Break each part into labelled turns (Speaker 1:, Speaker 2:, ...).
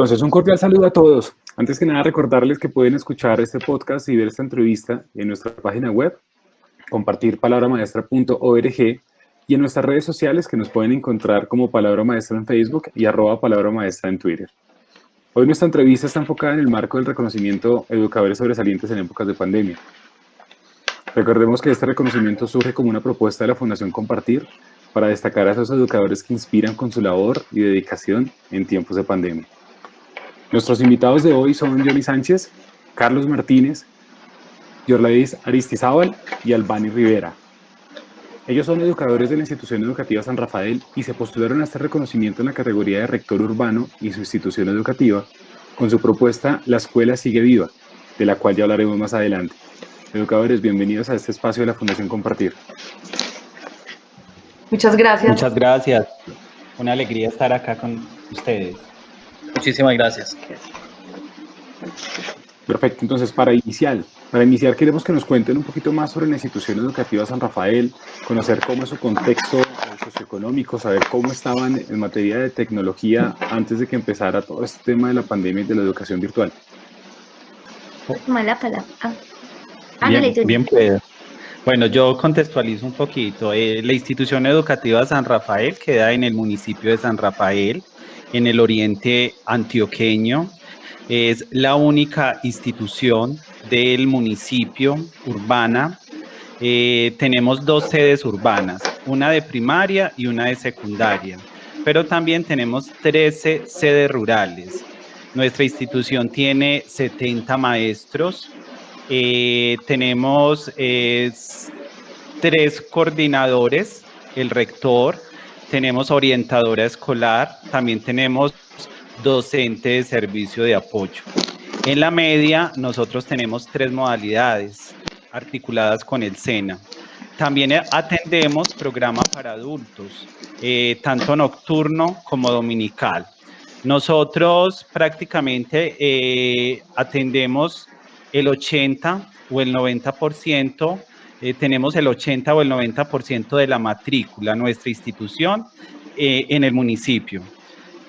Speaker 1: Entonces, un cordial saludo a todos. Antes que nada, recordarles que pueden escuchar este podcast y ver esta entrevista en nuestra página web, compartir palabramaestra.org y en nuestras redes sociales que nos pueden encontrar como Palabra Maestra en Facebook y arroba Palabra Maestra en Twitter. Hoy nuestra entrevista está enfocada en el marco del reconocimiento educadores sobresalientes en épocas de pandemia. Recordemos que este reconocimiento surge como una propuesta de la Fundación Compartir para destacar a esos educadores que inspiran con su labor y dedicación en tiempos de pandemia. Nuestros invitados de hoy son Johnny Sánchez, Carlos Martínez, Yorladis Aristizábal y Albani Rivera. Ellos son educadores de la institución educativa San Rafael y se postularon a este reconocimiento en la categoría de rector urbano y su institución educativa con su propuesta La Escuela Sigue Viva, de la cual ya hablaremos más adelante. Educadores, bienvenidos a este espacio de la Fundación Compartir.
Speaker 2: Muchas gracias.
Speaker 3: Muchas gracias. Una alegría estar acá con ustedes.
Speaker 4: Muchísimas gracias.
Speaker 1: Perfecto, entonces para iniciar, para iniciar queremos que nos cuenten un poquito más sobre la institución educativa San Rafael, conocer cómo es su contexto socioeconómico, saber cómo estaban en materia de tecnología antes de que empezara todo este tema de la pandemia y de la educación virtual.
Speaker 3: Mala palabra. Ah, bien, bien puedo. Bueno, yo contextualizo un poquito. Eh, la institución educativa San Rafael queda en el municipio de San Rafael, en el oriente antioqueño. Es la única institución del municipio urbana. Eh, tenemos dos sedes urbanas, una de primaria y una de secundaria, pero también tenemos 13 sedes rurales. Nuestra institución tiene 70 maestros, eh, tenemos tres coordinadores, el rector, tenemos orientadora escolar, también tenemos docente de servicio de apoyo. En la media, nosotros tenemos tres modalidades articuladas con el SENA. También atendemos programa para adultos, eh, tanto nocturno como dominical. Nosotros prácticamente eh, atendemos el 80 o el 90% eh, tenemos el 80 o el 90% de la matrícula, nuestra institución, eh, en el municipio.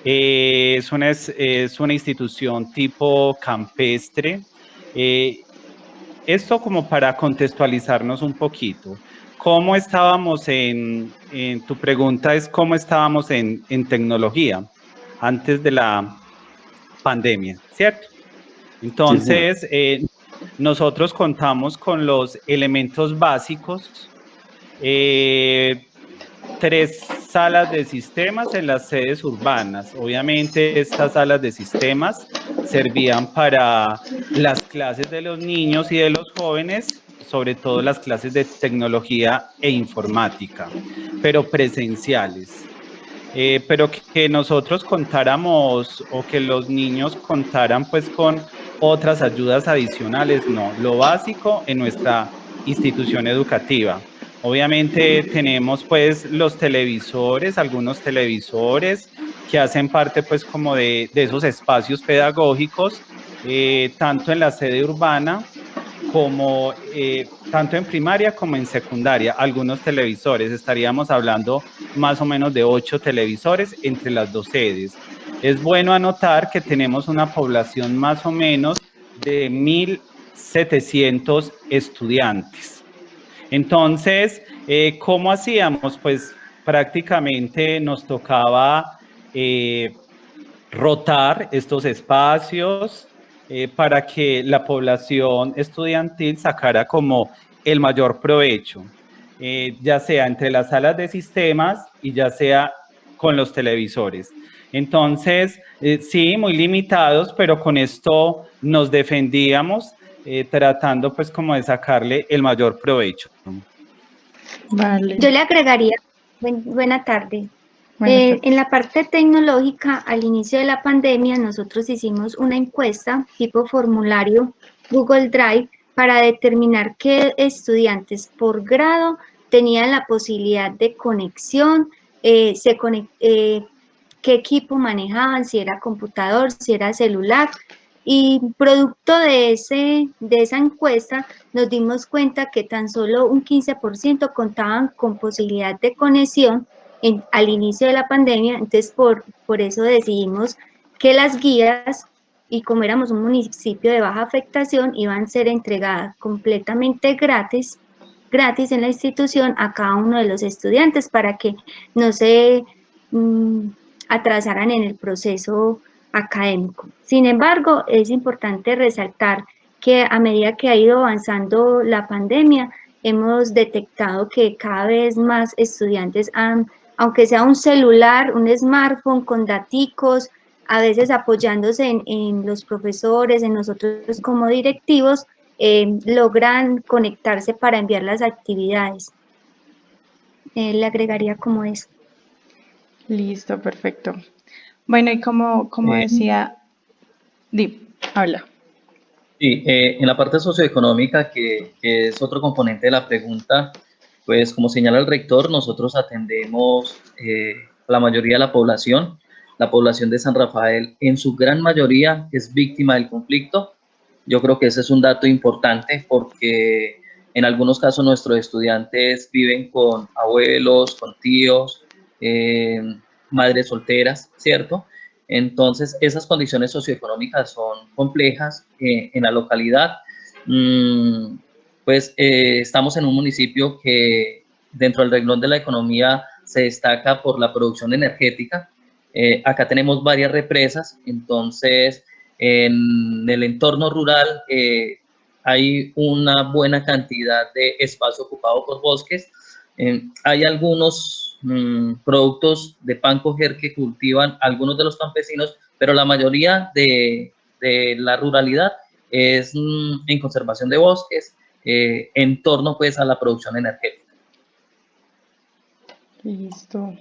Speaker 3: Eh, es, una, es, una, institución tipo campestre. esto como para contextualizarnos un poquito. ¿Cómo estábamos en, tu pregunta es cómo estábamos en, en tecnología antes de la pandemia, ¿cierto? Entonces, nosotros contamos con los elementos básicos, eh, tres salas de sistemas en las sedes urbanas. Obviamente estas salas de sistemas servían para las clases de los niños y de los jóvenes, sobre todo las clases de tecnología e informática, pero presenciales. Eh, pero que nosotros contáramos o que los niños contaran pues con otras ayudas adicionales, no, lo básico en nuestra institución educativa. Obviamente tenemos pues los televisores, algunos televisores que hacen parte pues como de, esos espacios pedagógicos, eh, tanto en la sede urbana como eh, tanto en primaria como en secundaria, algunos televisores, estaríamos hablando más o menos de ocho televisores entre las dos sedes. Es bueno anotar que tenemos una población más o menos de 1.700 estudiantes. Entonces, eh, ¿cómo hacíamos? Pues prácticamente nos tocaba eh, rotar estos espacios eh, para que la población estudiantil sacara como el mayor provecho, ya sea entre las salas de sistemas y ya sea con los televisores. Entonces, eh, sí, muy limitados, pero con esto nos defendíamos eh, tratando pues como de sacarle el mayor provecho.
Speaker 5: Vale. Yo le agregaría, buena tarde. Eh, en la parte tecnológica, al inicio de la pandemia, nosotros hicimos una encuesta tipo formulario Google Drive para determinar qué estudiantes por grado tenían la posibilidad de conexión, se conect, qué equipo manejaban, si era computador, si era celular. Y producto de, ese, de esa encuesta nos dimos cuenta que tan solo un 15% contaban con posibilidad de conexión al inicio de la pandemia, entonces por, por eso decidimos que las guías, y como éramos un municipio de baja afectación, iban a ser entregadas completamente gratis, gratis en la institución a cada uno de los estudiantes para que no se mm, atrasaran en el proceso académico. Sin embargo, es importante resaltar que a medida que ha ido avanzando la pandemia, hemos detectado que cada vez más estudiantes han, aunque sea un celular, un smartphone con daticos, a veces apoyándose en, los profesores, en nosotros como directivos, eh, logran conectarse para enviar las actividades. Eh, le agregaría como eso.
Speaker 2: Listo, perfecto. Bueno, y como, como eh, decía, Dip, habla.
Speaker 4: Sí, eh, en la parte socioeconómica, que, es otro componente de la pregunta, pues como señala el rector, nosotros atendemos eh, la mayoría de la población. La población de San Rafael, en su gran mayoría, es víctima del conflicto. Yo creo que ese es un dato importante porque en algunos casos nuestros estudiantes viven con abuelos, con tíos, eh, madres solteras, ¿cierto? Entonces, esas condiciones socioeconómicas son complejas eh, en la localidad. Mm, pues eh, estamos en un municipio que dentro del renglón de la economía se destaca por la producción energética. Acá tenemos varias represas, entonces en el entorno rural hay una buena cantidad de espacio ocupado por bosques. hay algunos Mm, productos de pan coger que cultivan algunos de los campesinos, pero la mayoría de, la ruralidad es mm, en conservación de bosques, eh, en torno pues a la producción energética.
Speaker 2: Listo.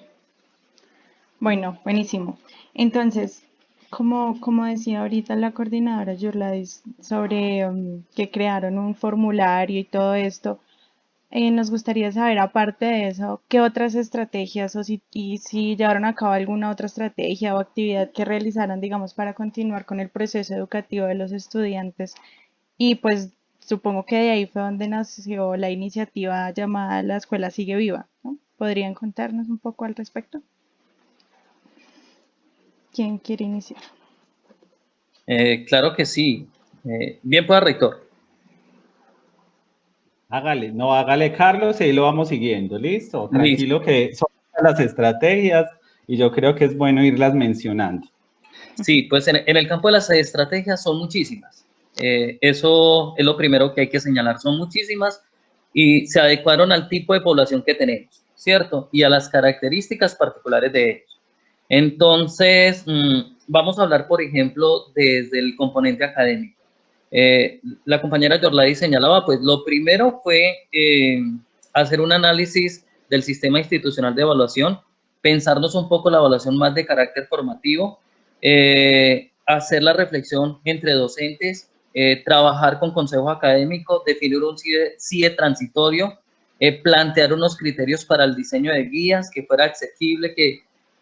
Speaker 2: Bueno, buenísimo. Entonces, como, decía ahorita la coordinadora Yurladis sobre um, que crearon un formulario y todo esto, eh, nos gustaría saber, aparte de eso, qué otras estrategias o si, y si llevaron a cabo alguna otra estrategia o actividad que realizaron, digamos, para continuar con el proceso educativo de los estudiantes. Y pues supongo que de ahí fue donde nació la iniciativa llamada La Escuela Sigue Viva. ¿Podrían contarnos un poco al respecto? ¿Quién quiere iniciar?
Speaker 4: Eh, claro que sí. Eh, bien, pues, rector.
Speaker 3: Hágale, no, hágale Carlos y ahí lo vamos siguiendo, ¿listo? Tranquilo que son las estrategias y yo creo que es bueno irlas mencionando.
Speaker 4: Sí, pues en, el campo de las estrategias son muchísimas. Eh, eso es lo primero que hay que señalar, son muchísimas y se adecuaron al tipo de población que tenemos, ¿cierto? Y a las características particulares de ellos. Entonces, mm, vamos a hablar, por ejemplo, desde el componente académico. Eh, la compañera Yorladi señalaba, pues lo primero fue eh, hacer un análisis del sistema institucional de evaluación, pensarnos un poco la evaluación más de carácter formativo, eh, hacer la reflexión entre docentes, trabajar con consejo académico, definir un CIE, transitorio, plantear unos criterios para el diseño de guías, que fuera accesible,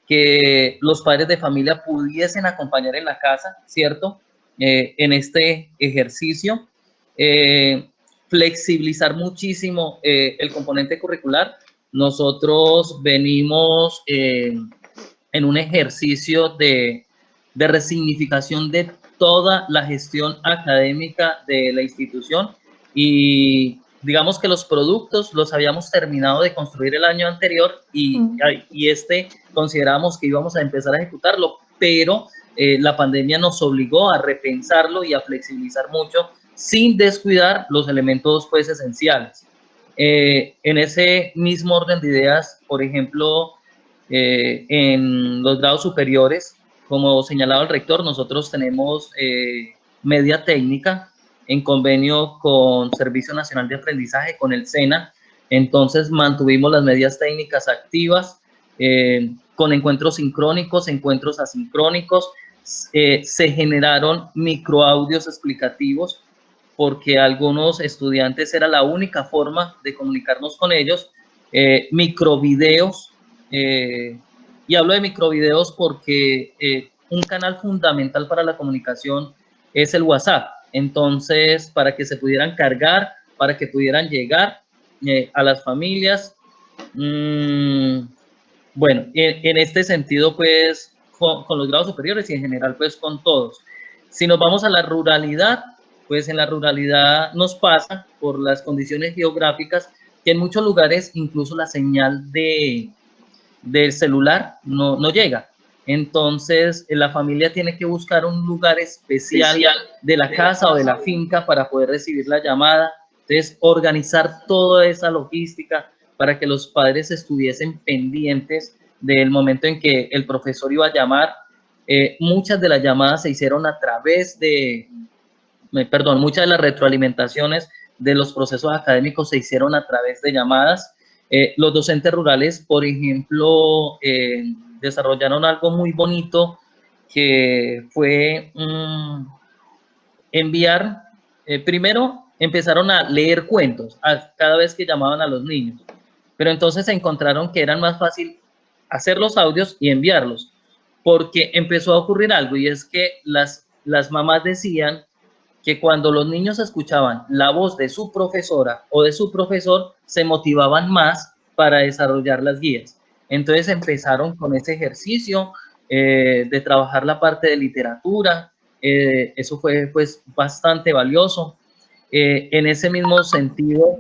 Speaker 4: que los padres de familia pudiesen acompañar en la casa, ¿cierto? Eh, en este ejercicio. Eh, flexibilizar muchísimo eh, el componente curricular. Nosotros venimos en un ejercicio de, de resignificación de toda la gestión académica de la institución y digamos que los productos los habíamos terminado de construir el año anterior y, y este consideramos que íbamos a empezar a ejecutarlo, pero eh, la pandemia nos obligó a repensarlo y a flexibilizar mucho sin descuidar los elementos pues esenciales. Eh, en ese mismo orden de ideas, por ejemplo, eh, en los grados superiores, como señalaba el rector, nosotros tenemos media técnica en convenio con Servicio Nacional de Aprendizaje, con el SENA, entonces mantuvimos las medias técnicas activas, con encuentros sincrónicos, encuentros asincrónicos, eh, se generaron microaudios explicativos porque algunos estudiantes era la única forma de comunicarnos con ellos, eh, microvideos, eh, y hablo de microvideos porque un canal fundamental para la comunicación es el WhatsApp, entonces para que se pudieran cargar, para que pudieran llegar a las familias, mm, bueno, en, este sentido, pues con, con, los grados superiores y en general pues con todos. Si nos vamos a la ruralidad, pues en la ruralidad nos pasa por las condiciones geográficas que en muchos lugares incluso la señal de, del celular no, no llega. Entonces, la familia tiene que buscar un lugar especial de la casa o de la finca para poder recibir la llamada. Entonces, organizar toda esa logística para que los padres estuviesen pendientes del momento en que el profesor iba a llamar. Eh, muchas de las llamadas se hicieron a través de, perdón, muchas de las retroalimentaciones de los procesos académicos se hicieron a través de llamadas. Eh, los docentes rurales, por ejemplo, eh, desarrollaron algo muy bonito que fue mm, enviar, eh, primero empezaron a leer cuentos a, cada vez que llamaban a los niños, pero entonces se encontraron que era más fácil hacer los audios y enviarlos, porque empezó a ocurrir algo y es que las, las mamás decían que cuando los niños escuchaban la voz de su profesora o de su profesor, se motivaban más para desarrollar las guías. Entonces empezaron con ese ejercicio eh, de trabajar la parte de literatura. Eh, eso fue pues bastante valioso. Eh, en ese mismo sentido,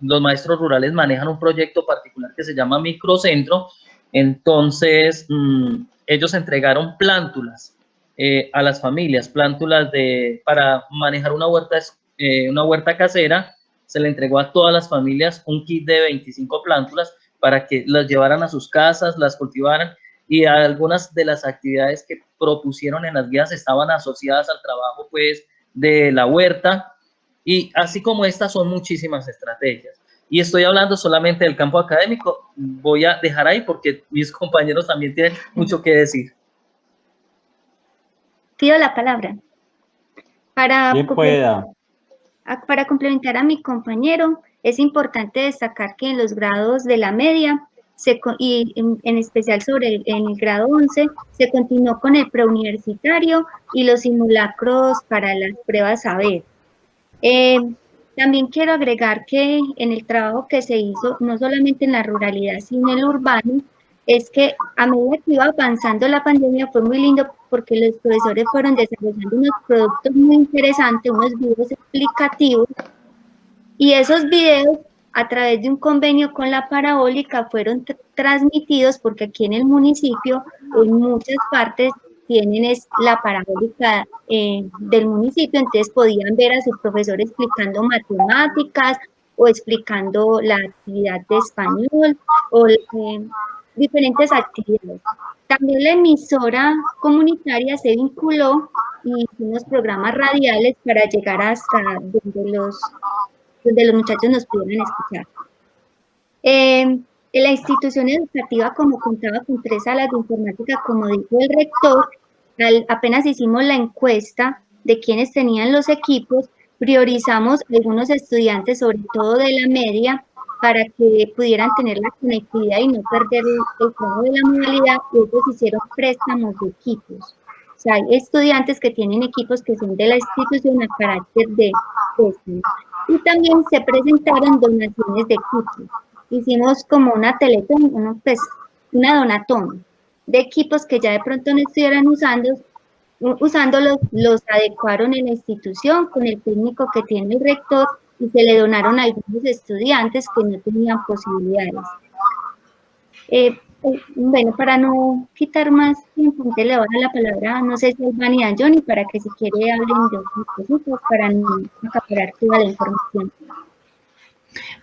Speaker 4: los maestros rurales manejan un proyecto particular que se llama Microcentro. Entonces, mm, ellos entregaron plántulas eh, a las familias, plántulas de, para manejar una huerta, eh, una huerta casera, se le entregó a todas las familias un kit de 25 plántulas para que las llevaran a sus casas, las cultivaran y algunas de las actividades que propusieron en las guías estaban asociadas al trabajo pues de la huerta y así como estas son muchísimas estrategias. Y estoy hablando solamente del campo académico, voy a dejar ahí porque mis compañeros también tienen mucho que decir
Speaker 5: pido la palabra. Para, complementar, para complementar a mi compañero, es importante destacar que en los grados de la media, se, y en, especial sobre el, en el grado 11, se continuó con el preuniversitario y los simulacros para las pruebas saber. Eh, también quiero agregar que en el trabajo que se hizo, no solamente en la ruralidad, sino en el urbano, es que a medida que iba avanzando la pandemia fue muy lindo porque los profesores fueron desarrollando unos productos muy interesantes, unos videos explicativos. Y esos videos a través de un convenio con la parabólica fueron transmitidos porque aquí en el municipio en muchas partes tienen es la parabólica eh, del municipio, entonces podían ver a sus profesores explicando matemáticas o explicando la actividad de español o eh, diferentes actividades. También la emisora comunitaria se vinculó y hicimos programas radiales para llegar hasta donde los, donde los muchachos nos pudieran escuchar. Eh, la institución educativa, como contaba con tres salas de informática, como dijo el rector, apenas hicimos la encuesta de quienes tenían los equipos, priorizamos algunos estudiantes, sobre todo de la media, para que pudieran tener la conectividad y no perder el juego de la modalidad, ellos hicieron préstamos de equipos. O sea, hay estudiantes que tienen equipos que son de la institución a carácter de préstamo. Y también se presentaron donaciones de equipos. Hicimos como una teletón, pues, una donatón de equipos que ya de pronto no estuvieran usando, usándolos, los adecuaron en la institución con el técnico que tiene el rector y se le donaron a algunos estudiantes que no tenían posibilidades. Eh, eh, bueno, para no quitar más tiempo, le doy la palabra, no sé si es Vani y Johnny, para que si quiere hablen de otros cositas, para no acaparar toda la información.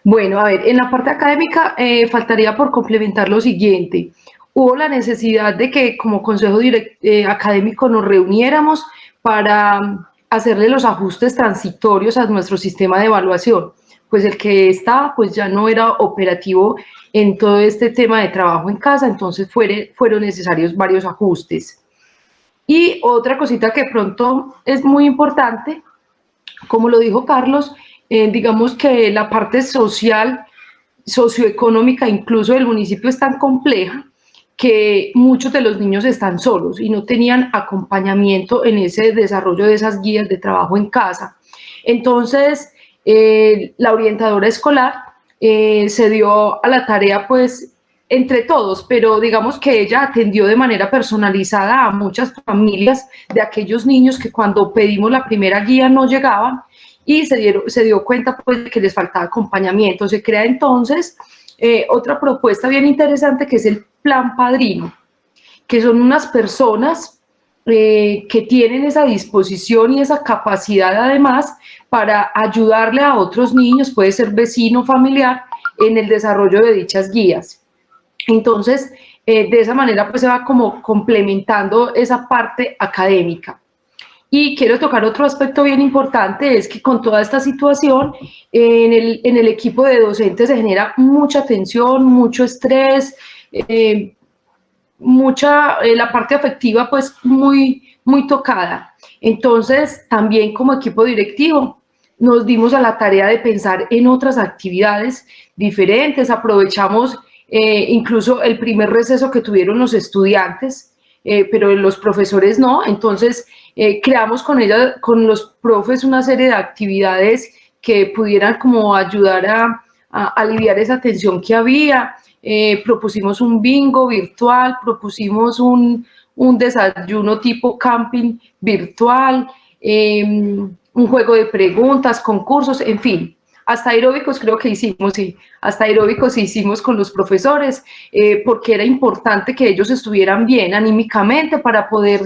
Speaker 6: Bueno, a ver, en la parte académica eh, faltaría por complementar lo siguiente. Hubo la necesidad de que como consejo académico nos reuniéramos para hacerle los ajustes transitorios a nuestro sistema de evaluación, pues el que estaba pues ya no era operativo en todo este tema de trabajo en casa, entonces fueron necesarios varios ajustes. Y otra cosita que pronto es muy importante, como lo dijo Carlos, eh, digamos que la parte social, socioeconómica incluso del municipio es tan compleja que muchos de los niños están solos y no tenían acompañamiento en ese desarrollo de esas guías de trabajo en casa. Entonces, eh, la orientadora escolar eh, se dio a la tarea pues entre todos, pero digamos que ella atendió de manera personalizada a muchas familias de aquellos niños que cuando pedimos la primera guía no llegaban y se, dieron, se dio cuenta pues que les faltaba acompañamiento. Se crea entonces eh, otra propuesta bien interesante que es el plan padrino, que son unas personas eh, que tienen esa disposición y esa capacidad además para ayudarle a otros niños, puede ser vecino, familiar, en el desarrollo de dichas guías. Entonces, eh, de esa manera pues se va como complementando esa parte académica. Y quiero tocar otro aspecto bien importante, es que con toda esta situación, en el, en el equipo de docentes se genera mucha tensión, mucho estrés, eh, mucha, eh, la parte afectiva pues muy, muy tocada. Entonces, también como equipo directivo, nos dimos a la tarea de pensar en otras actividades diferentes, aprovechamos eh, incluso el primer receso que tuvieron los estudiantes, pero los profesores no, entonces eh, creamos con ella, con los profes una serie de actividades que pudieran como ayudar a, aliviar esa tensión que había. Eh, propusimos un bingo virtual, propusimos un, desayuno tipo camping virtual, em, un juego de preguntas, concursos, en fin. Hasta aeróbicos creo que hicimos, sí, hasta aeróbicos hicimos con los profesores, eh, porque era importante que ellos estuvieran bien anímicamente para poder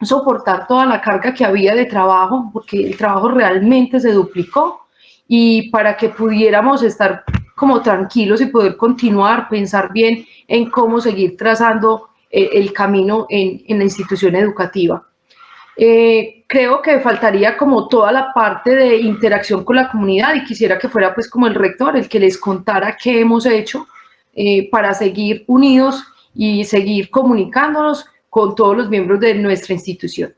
Speaker 6: soportar toda la carga que había de trabajo, porque el trabajo realmente se duplicó, y para que pudiéramos estar como tranquilos y poder continuar, pensar bien en cómo seguir trazando eh, el camino en, la institución educativa. Eh, creo que faltaría como toda la parte de interacción con la comunidad y quisiera que fuera pues como el rector el que les contara qué hemos hecho eh, para seguir unidos y seguir comunicándonos con todos los miembros de nuestra institución.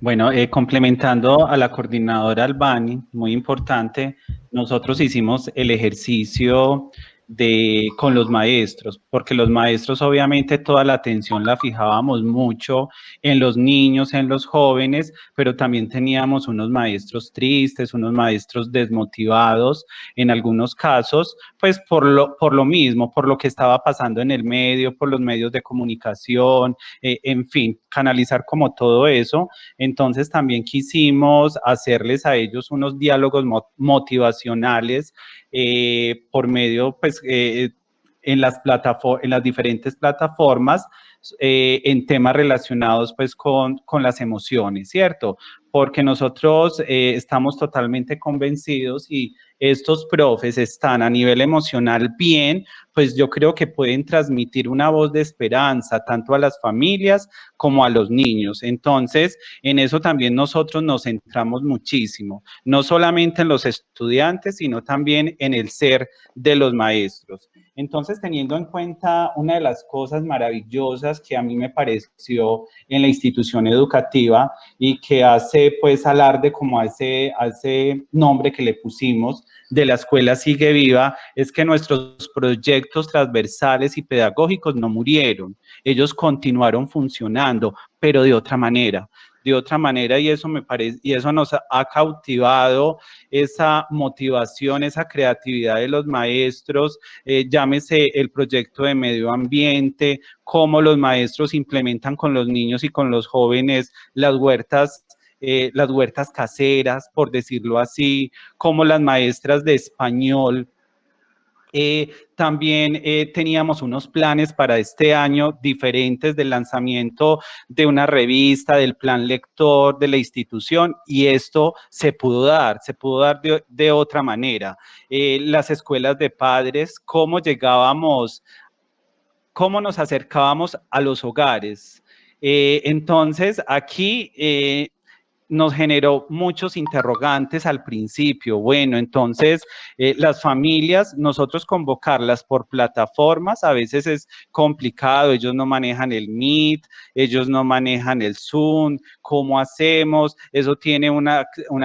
Speaker 3: Bueno, eh, complementando a la coordinadora Albani, muy importante, nosotros hicimos el ejercicio de, con los maestros, porque los maestros obviamente toda la atención la fijábamos mucho en los niños, en los jóvenes, pero también teníamos unos maestros tristes, unos maestros desmotivados en algunos casos, pues por lo, por lo mismo, por lo que estaba pasando en el medio, por los medios de comunicación, eh, en fin, canalizar como todo eso. Entonces también quisimos hacerles a ellos unos diálogos motivacionales eh, por medio, pues, eh, en, las en las diferentes plataformas, eh, en temas relacionados, pues, con, con las emociones, ¿cierto? Porque nosotros estamos totalmente convencidos y estos profes están a nivel emocional bien, pues yo creo que pueden transmitir una voz de esperanza tanto a las familias como a los niños. Entonces, en eso también nosotros nos centramos muchísimo, no solamente en los estudiantes, sino también en el ser de los maestros. Entonces, teniendo en cuenta una de las cosas maravillosas que a mí me pareció en la institución educativa y que hace pues alarde como a ese nombre que le pusimos de la escuela sigue viva, es que nuestros proyectos transversales y pedagógicos no murieron, ellos continuaron funcionando, pero de otra manera de otra manera y eso me parece y eso nos ha cautivado esa motivación, esa creatividad de los maestros, eh, llámese el proyecto de medio ambiente, cómo los maestros implementan con los niños y con los jóvenes las huertas eh, las huertas caseras, por decirlo así, como las maestras de español eh, también eh, teníamos unos planes para este año diferentes del lanzamiento de una revista, del plan lector de la institución y esto se pudo dar, se pudo dar de, otra manera. Las escuelas de padres, cómo llegábamos, cómo nos acercábamos a los hogares. entonces, aquí nos generó muchos interrogantes al principio. Bueno, entonces eh, las familias, nosotros convocarlas por plataformas, a veces es complicado, ellos no manejan el Meet, ellos no manejan el Zoom, ¿cómo hacemos? Eso tiene un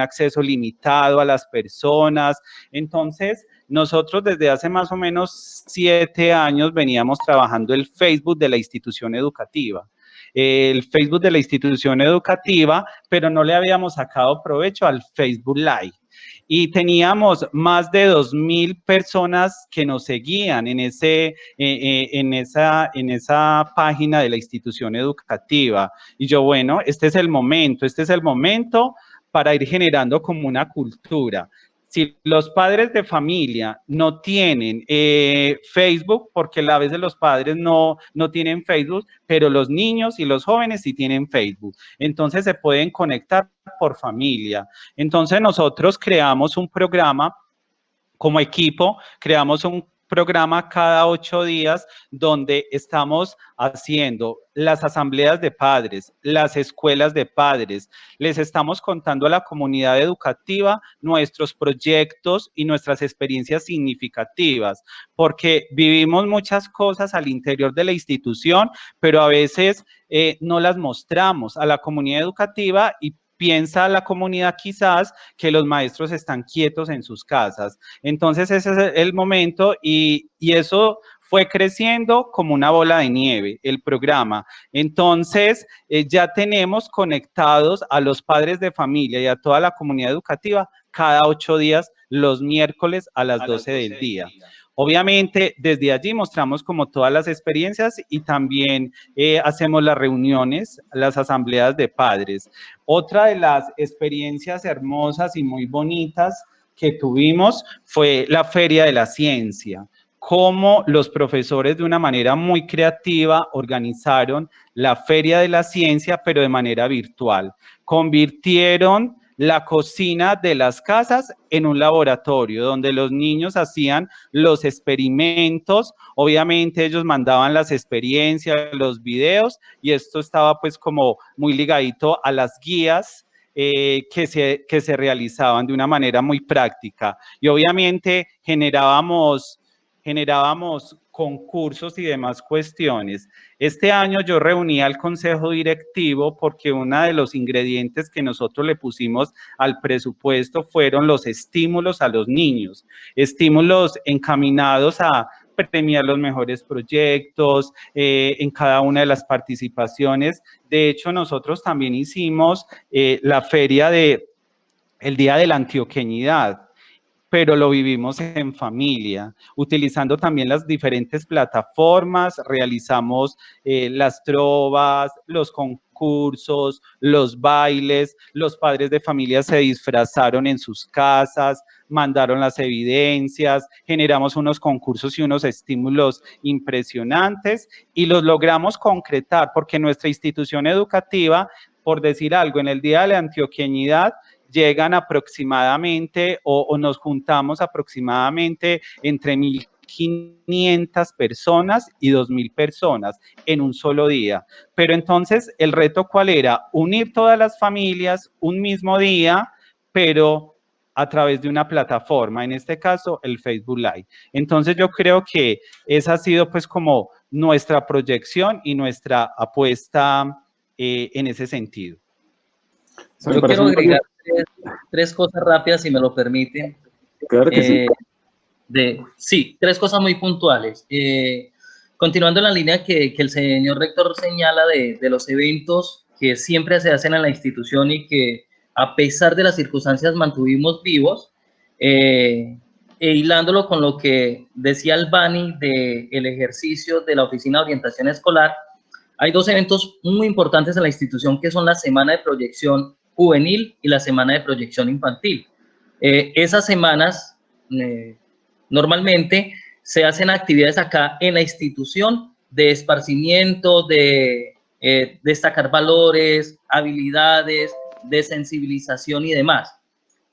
Speaker 3: acceso limitado a las personas. Entonces, nosotros desde hace más o menos siete años veníamos trabajando el Facebook de la institución educativa el Facebook de la institución educativa, pero no le habíamos sacado provecho al Facebook Live. y teníamos más de 2.000 personas que nos seguían en, ese, eh, eh, en, esa, en esa página de la institución educativa. Y yo, bueno, este es el momento, este es el momento para ir generando como una cultura si los padres de familia no tienen eh, Facebook, porque a veces los padres no, no tienen Facebook, pero los niños y los jóvenes sí tienen Facebook. Entonces se pueden conectar por familia. Entonces nosotros creamos un programa como equipo, creamos un programa cada ocho días donde estamos haciendo las asambleas de padres, las escuelas de padres. Les estamos contando a la comunidad educativa nuestros proyectos y nuestras experiencias significativas, porque vivimos muchas cosas al interior de la institución, pero a veces eh, no las mostramos a la comunidad educativa y piensa la comunidad quizás que los maestros están quietos en sus casas. Entonces ese es el momento y, eso fue creciendo como una bola de nieve, el programa. Entonces, eh, ya tenemos conectados a los padres de familia y a toda la comunidad educativa cada ocho días, los miércoles a las, 12, del día. Obviamente, desde allí mostramos como todas las experiencias y también eh, hacemos las reuniones, las asambleas de padres. Otra de las experiencias hermosas y muy bonitas que tuvimos fue la Feria de la Ciencia cómo los profesores de una manera muy creativa organizaron la Feria de la Ciencia, pero de manera virtual. Convirtieron la cocina de las casas en un laboratorio donde los niños hacían los experimentos, obviamente ellos mandaban las experiencias, los videos y esto estaba pues como muy ligadito a las guías eh, que, se, que se realizaban de una manera muy práctica. Y obviamente generábamos generábamos concursos y demás cuestiones. Este año yo reuní al consejo directivo porque uno de los ingredientes que nosotros le pusimos al presupuesto fueron los estímulos a los niños, estímulos encaminados a premiar los mejores proyectos eh, en cada una de las participaciones. De hecho, nosotros también hicimos eh, la feria de el Día de la Antioqueñidad pero lo vivimos en familia, utilizando también las diferentes plataformas, realizamos eh, las trovas, los concursos, los bailes, los padres de familia se disfrazaron en sus casas, mandaron las evidencias, generamos unos concursos y unos estímulos impresionantes y los logramos concretar porque nuestra institución educativa, por decir algo, en el Día de la Antioqueñidad, llegan aproximadamente o, nos juntamos aproximadamente entre 1.500 personas y 2.000 personas en un solo día. Pero entonces, ¿el reto cuál era? Unir todas las familias un mismo día, pero a través de una plataforma, en este caso el Facebook Live. Entonces yo creo que esa ha sido pues como nuestra proyección y nuestra apuesta eh, en ese sentido.
Speaker 4: Yo quiero agregar tres, cosas rápidas, si me lo permiten.
Speaker 1: Claro que sí.
Speaker 4: Eh, de, sí, tres cosas muy puntuales. Eh, continuando en la línea que, que, el señor rector señala de, de, los eventos que siempre se hacen en la institución y que a pesar de las circunstancias mantuvimos vivos, eh, e hilándolo con lo que decía Albani del el ejercicio de la Oficina de Orientación Escolar, hay dos eventos muy importantes en la institución que son la Semana de Proyección juvenil y la semana de proyección infantil. Eh, esas semanas eh, normalmente se hacen actividades acá en la institución de esparcimiento, de eh, destacar valores, habilidades, de sensibilización y demás.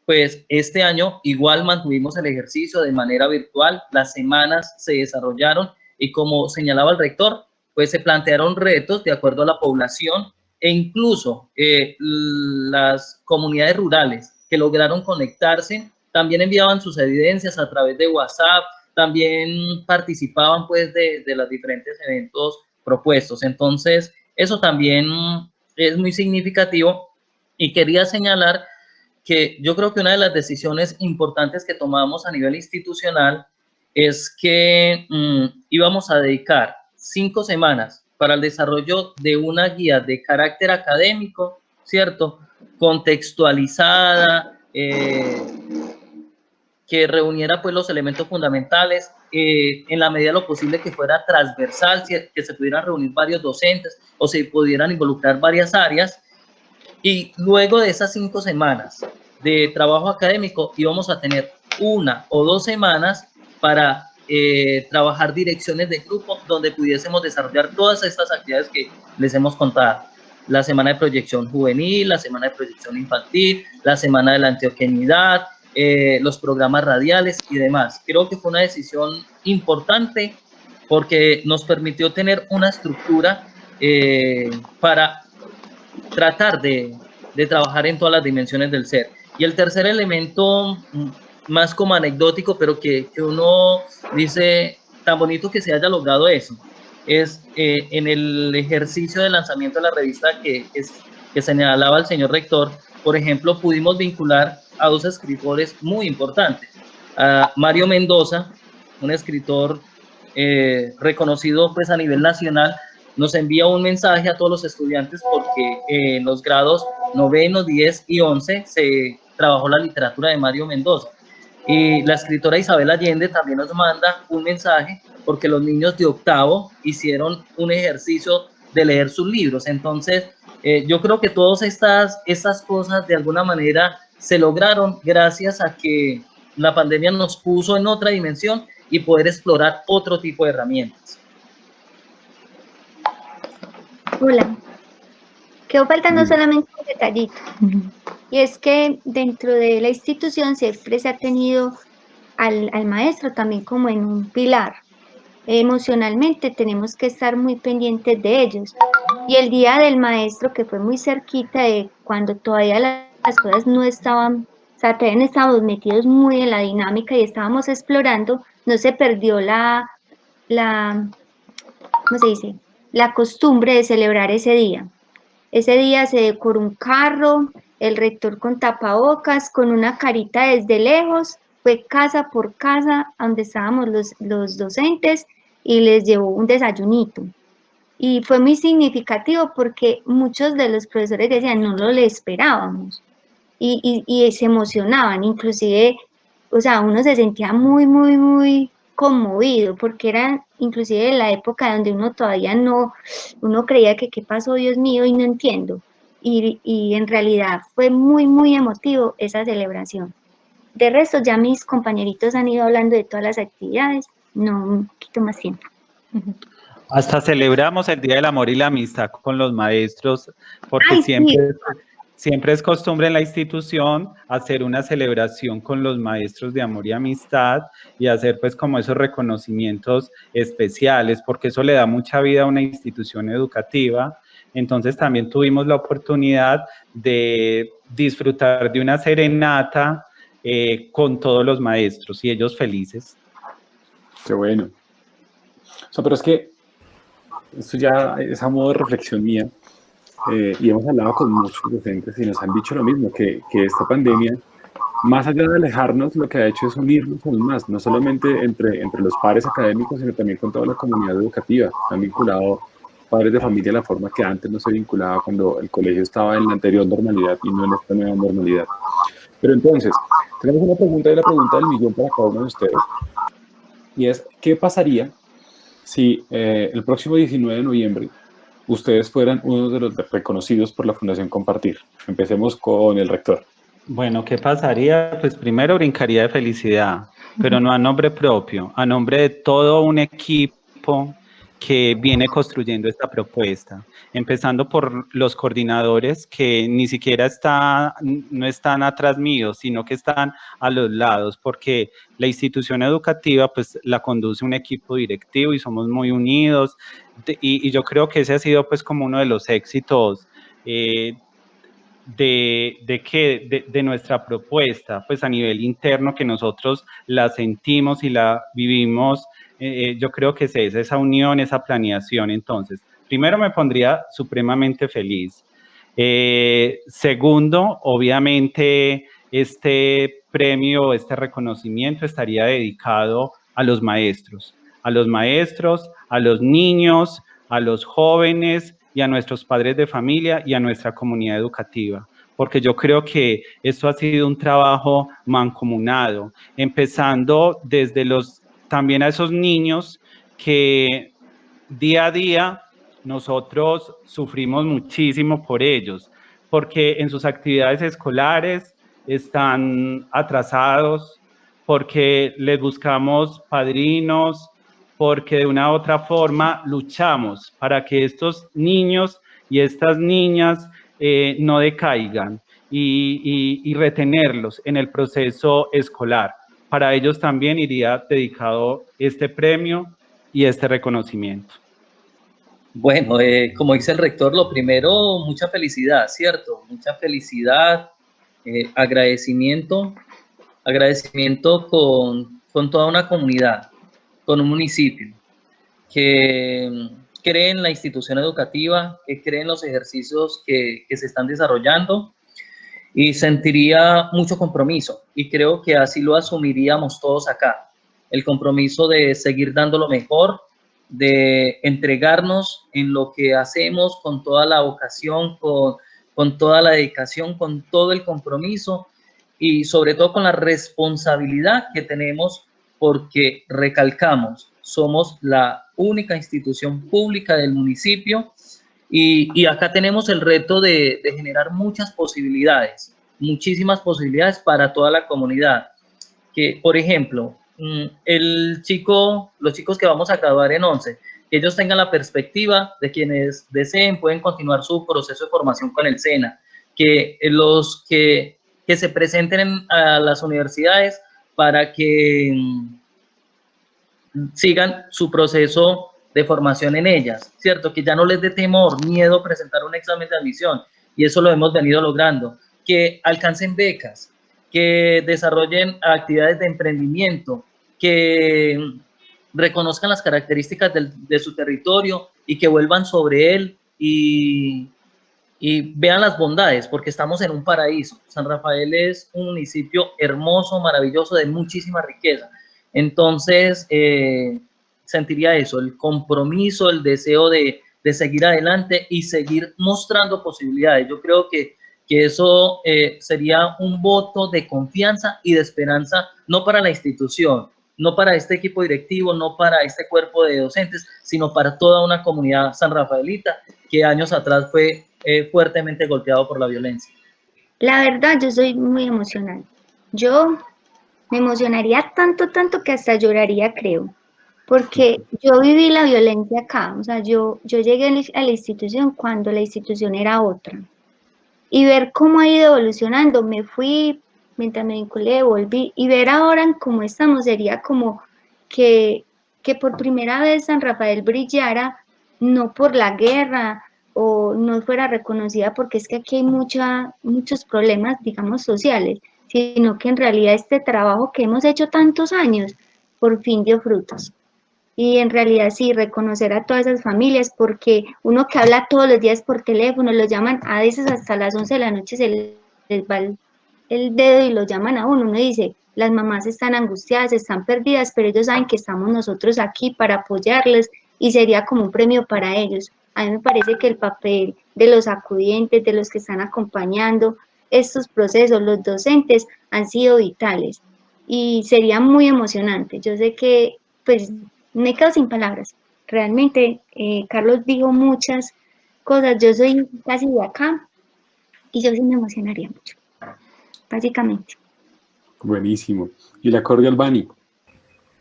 Speaker 4: Pues este año igual mantuvimos el ejercicio de manera virtual, las semanas se desarrollaron y como señalaba el rector, pues se plantearon retos de acuerdo a la población e incluso eh, las comunidades rurales que lograron conectarse también enviaban sus evidencias a través de WhatsApp, también participaban pues de, de los diferentes eventos propuestos. Entonces, eso también es muy significativo y quería señalar que yo creo que una de las decisiones importantes que tomamos a nivel institucional es que mm, íbamos a dedicar cinco semanas para el desarrollo de una guía de carácter académico, ¿cierto? Contextualizada, eh, que reuniera pues los elementos fundamentales, eh, en la medida de lo posible que fuera transversal, que se pudieran reunir varios docentes o se pudieran involucrar varias áreas. Y luego de esas cinco semanas de trabajo académico íbamos a tener una o dos semanas para eh, trabajar direcciones de grupo donde pudiésemos desarrollar todas estas actividades que les hemos contado. La semana de proyección juvenil, la semana de proyección infantil, la semana de la antioquenidad, eh, los programas radiales y demás. Creo que fue una decisión importante porque nos permitió tener una estructura eh, para tratar de, de trabajar en todas las dimensiones del ser. Y el tercer elemento, mm, más como anecdótico, pero que, que uno dice, tan bonito que se haya logrado eso, es eh, en el ejercicio de lanzamiento de la revista que, que señalaba el señor rector, por ejemplo, pudimos vincular a dos escritores muy importantes. A Mario Mendoza, un escritor eh, reconocido pues a nivel nacional, nos envía un mensaje a todos los estudiantes porque en los grados noveno, 10 y 11 se trabajó la literatura de Mario Mendoza. Y la escritora Isabel Allende también nos manda un mensaje porque los niños de octavo hicieron un ejercicio de leer sus libros. Entonces, eh, yo creo que todas estas, estas cosas de alguna manera se lograron gracias a que la pandemia nos puso en otra dimensión y poder explorar otro tipo de herramientas.
Speaker 5: Hola. Quedó faltando solamente un detallito. Y es que dentro de la institución siempre se ha tenido al, al maestro también como en un pilar. Emocionalmente tenemos que estar muy pendientes de ellos. Y el día del maestro, que fue muy cerquita de cuando todavía la las cosas no estaban, o sea, todavía estábamos metidos muy en la dinámica y estábamos explorando, no se perdió la, la, ¿cómo se dice? La costumbre de celebrar ese día. Ese día se decoró un carro, el rector con tapabocas, con una carita desde lejos, fue casa por casa donde estábamos los, los docentes y les llevó un desayunito. Y fue muy significativo porque muchos de los profesores decían, no lo le esperábamos y, y, se emocionaban, inclusive, o sea, uno se sentía muy, muy, muy conmovido, porque era inclusive la época donde uno todavía no, uno creía que qué pasó, Dios mío, y no entiendo. Y, y en realidad fue muy, muy emotivo esa celebración. De resto, ya mis compañeritos han ido hablando de todas las actividades, no un poquito más tiempo.
Speaker 3: Hasta celebramos el Día del Amor y la Amistad con los maestros, porque siempre, Siempre es costumbre en la institución hacer una celebración con los maestros de amor y amistad y hacer pues como esos reconocimientos especiales, porque eso le da mucha vida a una institución educativa. Entonces también tuvimos la oportunidad de disfrutar de una serenata eh, con todos los maestros y ellos felices.
Speaker 1: Qué bueno. Pero es que esto ya es a modo de reflexión mía eh, y hemos hablado con muchos docentes y nos han dicho lo mismo, que, que, esta pandemia, más allá de alejarnos, lo que ha hecho es unirnos aún más, no solamente entre, entre los pares académicos, sino también con toda la comunidad educativa. Han vinculado padres de familia de la forma que antes no se vinculaba cuando el colegio estaba en la anterior normalidad y no en esta nueva normalidad. Pero entonces, tenemos una pregunta y la pregunta del millón para cada uno de ustedes. Y es, ¿qué pasaría si eh, el próximo 19 de noviembre ustedes fueran uno de los reconocidos por la Fundación Compartir. Empecemos con el rector.
Speaker 3: Bueno, ¿qué pasaría? Pues primero brincaría de felicidad, pero no a nombre propio, a nombre de todo un equipo que viene construyendo esta propuesta, empezando por los coordinadores que ni siquiera está, no están atrás mío, sino que están a los lados, porque la institución educativa pues la conduce un equipo directivo y somos muy unidos, y, yo creo que ese ha sido pues como uno de los éxitos eh, de, de, que, de, nuestra propuesta, pues a nivel interno que nosotros la sentimos y la vivimos eh, yo creo que es esa, unión, esa planeación. Entonces, primero me pondría supremamente feliz. Eh, segundo, obviamente, este premio, este reconocimiento estaría dedicado a los maestros, a los maestros, a los niños, a los jóvenes y a nuestros padres de familia y a nuestra comunidad educativa porque yo creo que esto ha sido un trabajo mancomunado, empezando desde los, también a esos niños que día a día nosotros sufrimos muchísimo por ellos, porque en sus actividades escolares están atrasados, porque les buscamos padrinos, porque de una u otra forma luchamos para que estos niños y estas niñas eh, no decaigan y, retenerlos en el proceso escolar. Para ellos también iría dedicado este premio y este reconocimiento.
Speaker 4: Bueno, eh, como dice el rector, lo primero, mucha felicidad, ¿cierto? Mucha felicidad, eh, agradecimiento, agradecimiento con, con, toda una comunidad, con un municipio que mm, cree en la institución educativa, que cree en los ejercicios que, que se están desarrollando y sentiría mucho compromiso y creo que así lo asumiríamos todos acá. El compromiso de seguir dando lo mejor, de entregarnos en lo que hacemos con toda la vocación, con, con toda la dedicación, con todo el compromiso y sobre todo con la responsabilidad que tenemos porque recalcamos, somos la única institución pública del municipio y, acá tenemos el reto de, de, generar muchas posibilidades, muchísimas posibilidades para toda la comunidad. Que, por ejemplo, Mm, el chico, los chicos que vamos a graduar en 11, que ellos tengan la perspectiva de quienes deseen pueden continuar su proceso de formación con el SENA, que los que, que se presenten a las universidades para que mm, sigan su proceso de formación en ellas, ¿cierto? Que ya no les dé temor, miedo presentar un examen de admisión, y eso lo hemos venido logrando, que alcancen becas, que desarrollen actividades de emprendimiento, que reconozcan las características de su territorio y que vuelvan sobre él y, vean las bondades, porque estamos en un paraíso. San Rafael es un municipio hermoso, maravilloso, de muchísima riqueza. Entonces, eh, sentiría eso, el compromiso, el deseo de, seguir adelante y seguir mostrando posibilidades. Yo creo que, que eso eh, sería un voto de confianza y de esperanza, no para la institución, no para este equipo directivo, no para este cuerpo de docentes, sino para toda una comunidad san rafaelita que años atrás fue eh, fuertemente golpeado por la violencia.
Speaker 5: La verdad, yo soy muy emocional. Yo me emocionaría tanto, tanto que hasta lloraría, creo, porque yo viví la violencia acá, o sea, yo, yo llegué a la institución cuando la institución era otra. Y ver cómo ha ido evolucionando, me fui mientras me vinculé, volví, y ver ahora cómo estamos sería como que, que por primera vez San Rafael brillara, no por la guerra o no fuera reconocida porque es que aquí hay mucha, muchos problemas, digamos, sociales, sino que en realidad este trabajo que hemos hecho tantos años, por fin dio frutos. Y en realidad sí, reconocer a todas esas familias, porque uno que habla todos los días por teléfono, lo llaman a veces hasta las 11 de la noche, se les va el dedo y lo llaman a uno, uno dice, las mamás están angustiadas, están perdidas, pero ellos saben que estamos nosotros aquí para apoyarles y sería como un premio para ellos. A mí me parece que el papel de los acudientes, de los que están acompañando estos procesos, los docentes, han sido vitales y sería muy emocionante. Yo sé que, pues, me quedo sin palabras. Realmente, eh, Carlos dijo muchas cosas. Yo soy casi de acá y yo sí me emocionaría mucho básicamente.
Speaker 1: Buenísimo. ¿Y la cordial Bani?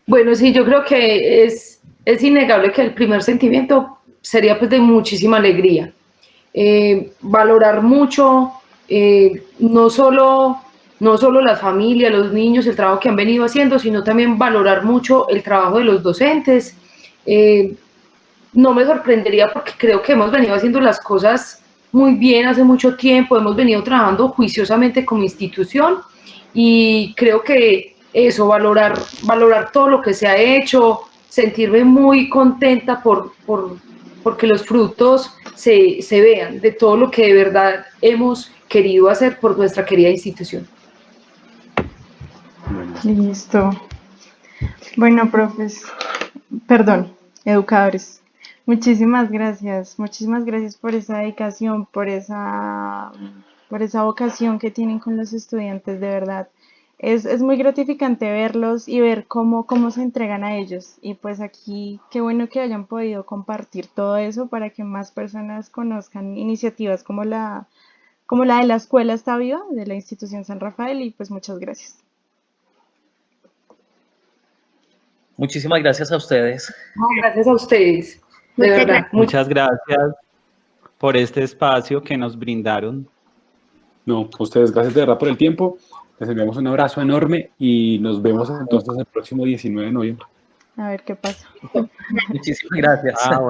Speaker 6: Bueno, sí, yo creo que es, es innegable que el primer sentimiento sería pues de muchísima alegría. Eh, valorar mucho, eh, no, solo, no solo las familias, los niños, el trabajo que han venido haciendo, sino también valorar mucho el trabajo de los docentes. Eh, no me sorprendería porque creo que hemos venido haciendo las cosas muy bien hace mucho tiempo, hemos venido trabajando juiciosamente como institución y creo que eso, valorar, valorar todo lo que se ha hecho, sentirme muy contenta por, por porque los frutos se, se vean de todo lo que de verdad hemos querido hacer por nuestra querida institución.
Speaker 2: Listo. Bueno, profes, perdón, educadores, Muchísimas gracias, muchísimas gracias por esa dedicación, por esa por esa vocación que tienen con los estudiantes, de verdad. Es, es, muy gratificante verlos y ver cómo, cómo se entregan a ellos. Y pues aquí, qué bueno que hayan podido compartir todo eso para que más personas conozcan iniciativas como la, como la de la Escuela Está Viva, de la institución San Rafael. Y pues muchas gracias.
Speaker 4: Muchísimas gracias a ustedes.
Speaker 6: gracias a ustedes. De verdad.
Speaker 3: Muchas gracias por este espacio que nos brindaron.
Speaker 1: No, a ustedes gracias de verdad por el tiempo. Les enviamos un abrazo enorme y nos vemos entonces el próximo 19 de noviembre.
Speaker 2: A ver qué pasa.
Speaker 4: Muchísimas gracias. Ah,